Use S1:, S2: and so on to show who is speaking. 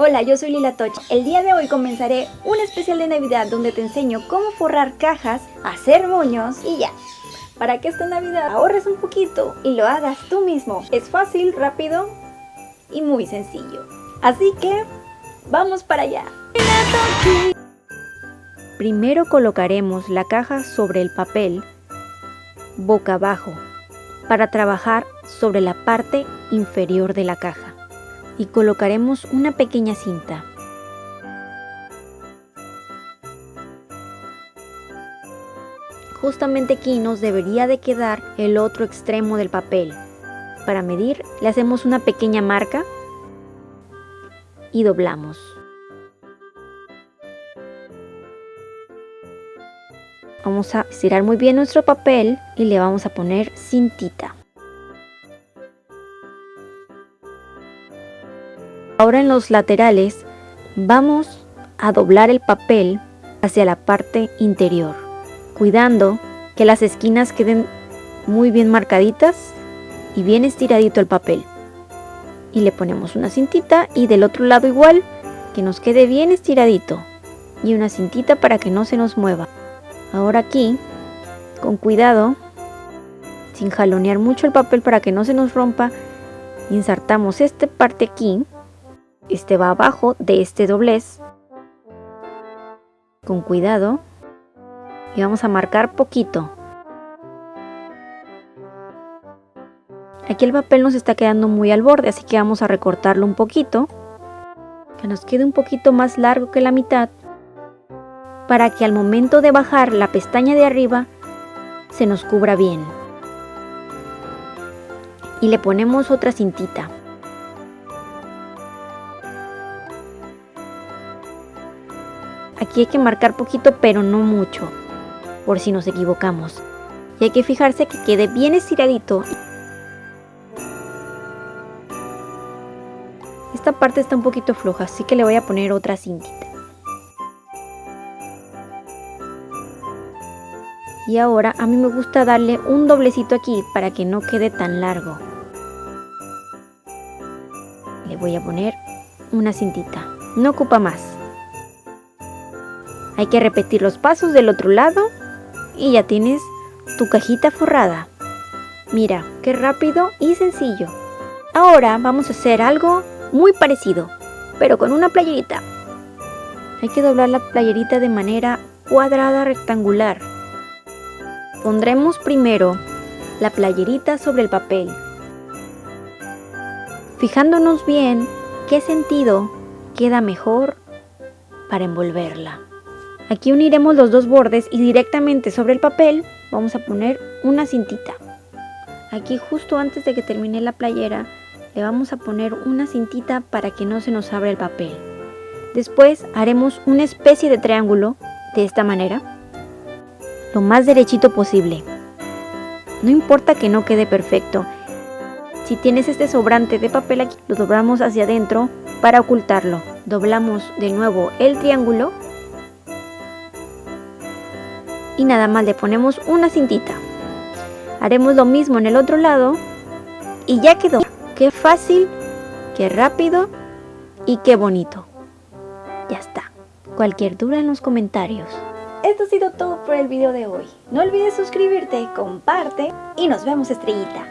S1: Hola, yo soy Lila Toch. El día de hoy comenzaré un especial de Navidad donde te enseño cómo forrar cajas, hacer moños y ya. Para que esta Navidad ahorres un poquito y lo hagas tú mismo. Es fácil, rápido y muy sencillo. Así que, ¡vamos para allá! Primero colocaremos la caja sobre el papel boca abajo para trabajar sobre la parte inferior de la caja y colocaremos una pequeña cinta. Justamente aquí nos debería de quedar el otro extremo del papel. Para medir le hacemos una pequeña marca y doblamos. Vamos a estirar muy bien nuestro papel y le vamos a poner cintita. Ahora en los laterales vamos a doblar el papel hacia la parte interior, cuidando que las esquinas queden muy bien marcaditas y bien estiradito el papel. Y le ponemos una cintita y del otro lado igual, que nos quede bien estiradito. Y una cintita para que no se nos mueva. Ahora aquí, con cuidado, sin jalonear mucho el papel para que no se nos rompa, insertamos esta parte aquí este va abajo de este doblez. Con cuidado. Y vamos a marcar poquito. Aquí el papel nos está quedando muy al borde, así que vamos a recortarlo un poquito. Que nos quede un poquito más largo que la mitad. Para que al momento de bajar la pestaña de arriba, se nos cubra bien. Y le ponemos otra cintita. Aquí hay que marcar poquito, pero no mucho, por si nos equivocamos. Y hay que fijarse que quede bien estiradito. Esta parte está un poquito floja, así que le voy a poner otra cintita. Y ahora a mí me gusta darle un doblecito aquí para que no quede tan largo. Le voy a poner una cintita, no ocupa más. Hay que repetir los pasos del otro lado y ya tienes tu cajita forrada. Mira, qué rápido y sencillo. Ahora vamos a hacer algo muy parecido, pero con una playerita. Hay que doblar la playerita de manera cuadrada rectangular. Pondremos primero la playerita sobre el papel, fijándonos bien qué sentido queda mejor para envolverla. Aquí uniremos los dos bordes y directamente sobre el papel vamos a poner una cintita. Aquí justo antes de que termine la playera le vamos a poner una cintita para que no se nos abra el papel. Después haremos una especie de triángulo de esta manera, lo más derechito posible. No importa que no quede perfecto. Si tienes este sobrante de papel aquí, lo doblamos hacia adentro para ocultarlo. Doblamos de nuevo el triángulo y nada más le ponemos una cintita. Haremos lo mismo en el otro lado y ya quedó. Qué fácil, qué rápido y qué bonito. Ya está. Cualquier duda en los comentarios. Esto ha sido todo por el video de hoy. No olvides suscribirte, comparte y nos vemos estrellita.